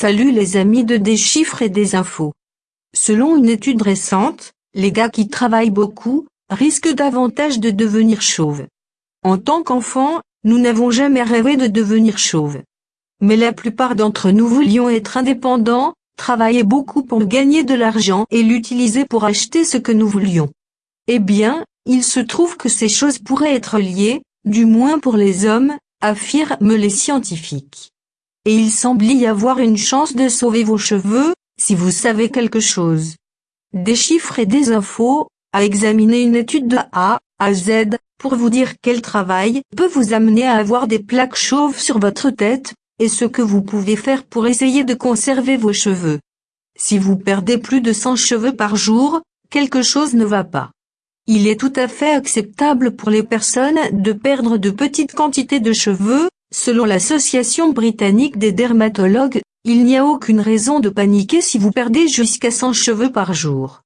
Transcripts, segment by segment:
Salut les amis de Des chiffres et des infos. Selon une étude récente, les gars qui travaillent beaucoup, risquent davantage de devenir chauves. En tant qu'enfants, nous n'avons jamais rêvé de devenir chauves. Mais la plupart d'entre nous voulions être indépendants, travailler beaucoup pour gagner de l'argent et l'utiliser pour acheter ce que nous voulions. Eh bien, il se trouve que ces choses pourraient être liées, du moins pour les hommes, affirment les scientifiques et il semble y avoir une chance de sauver vos cheveux, si vous savez quelque chose. Des chiffres et des infos, à examiner une étude de A à Z, pour vous dire quel travail peut vous amener à avoir des plaques chauves sur votre tête, et ce que vous pouvez faire pour essayer de conserver vos cheveux. Si vous perdez plus de 100 cheveux par jour, quelque chose ne va pas. Il est tout à fait acceptable pour les personnes de perdre de petites quantités de cheveux, Selon l'Association britannique des dermatologues, il n'y a aucune raison de paniquer si vous perdez jusqu'à 100 cheveux par jour.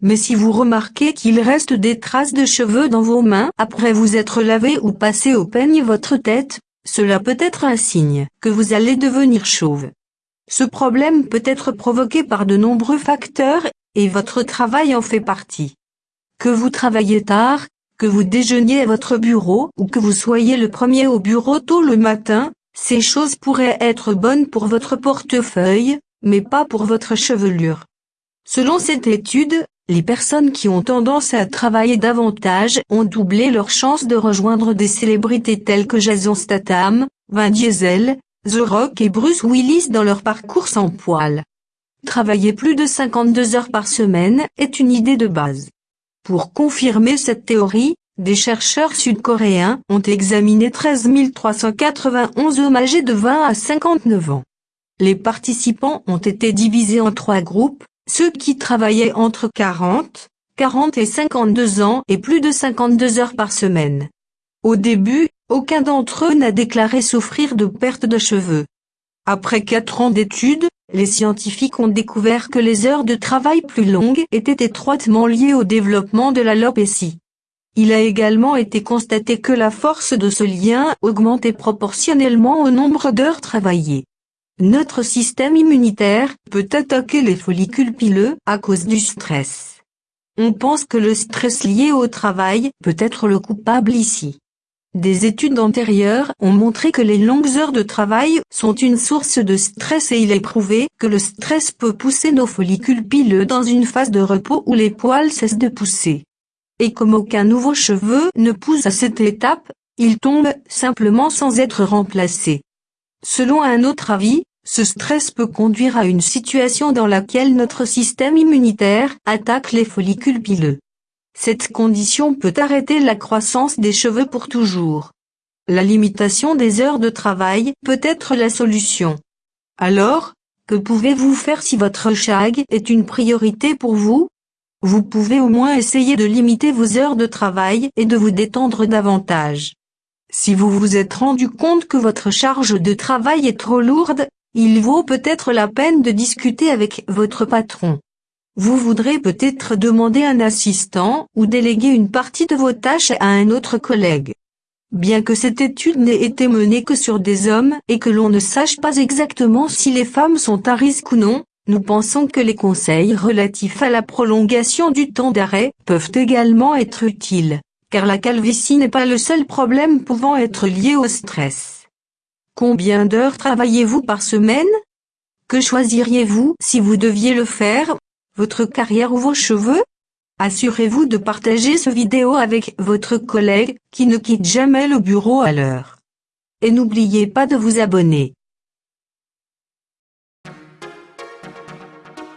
Mais si vous remarquez qu'il reste des traces de cheveux dans vos mains après vous être lavé ou passé au peigne votre tête, cela peut être un signe que vous allez devenir chauve. Ce problème peut être provoqué par de nombreux facteurs, et votre travail en fait partie. Que vous travaillez tard, que vous déjeuniez à votre bureau ou que vous soyez le premier au bureau tôt le matin, ces choses pourraient être bonnes pour votre portefeuille, mais pas pour votre chevelure. Selon cette étude, les personnes qui ont tendance à travailler davantage ont doublé leurs chances de rejoindre des célébrités telles que Jason Statham, Vin Diesel, The Rock et Bruce Willis dans leur parcours sans poil. Travailler plus de 52 heures par semaine est une idée de base. Pour confirmer cette théorie, des chercheurs sud-coréens ont examiné 13 391 hommes âgés de 20 à 59 ans. Les participants ont été divisés en trois groupes, ceux qui travaillaient entre 40, 40 et 52 ans et plus de 52 heures par semaine. Au début, aucun d'entre eux n'a déclaré souffrir de perte de cheveux. Après quatre ans d'études, les scientifiques ont découvert que les heures de travail plus longues étaient étroitement liées au développement de l'alopécie. Il a également été constaté que la force de ce lien augmentait proportionnellement au nombre d'heures travaillées. Notre système immunitaire peut attaquer les follicules pileux à cause du stress. On pense que le stress lié au travail peut être le coupable ici. Des études antérieures ont montré que les longues heures de travail sont une source de stress et il est prouvé que le stress peut pousser nos follicules pileux dans une phase de repos où les poils cessent de pousser. Et comme aucun nouveau cheveu ne pousse à cette étape, ils tombent simplement sans être remplacés. Selon un autre avis, ce stress peut conduire à une situation dans laquelle notre système immunitaire attaque les follicules pileux. Cette condition peut arrêter la croissance des cheveux pour toujours. La limitation des heures de travail peut être la solution. Alors, que pouvez-vous faire si votre shag est une priorité pour vous? Vous pouvez au moins essayer de limiter vos heures de travail et de vous détendre davantage. Si vous vous êtes rendu compte que votre charge de travail est trop lourde, il vaut peut-être la peine de discuter avec votre patron. Vous voudrez peut-être demander un assistant ou déléguer une partie de vos tâches à un autre collègue. Bien que cette étude n'ait été menée que sur des hommes et que l'on ne sache pas exactement si les femmes sont à risque ou non, nous pensons que les conseils relatifs à la prolongation du temps d'arrêt peuvent également être utiles, car la calvitie n'est pas le seul problème pouvant être lié au stress. Combien d'heures travaillez-vous par semaine? Que choisiriez-vous si vous deviez le faire? Votre carrière ou vos cheveux? Assurez-vous de partager ce vidéo avec votre collègue qui ne quitte jamais le bureau à l'heure. Et n'oubliez pas de vous abonner.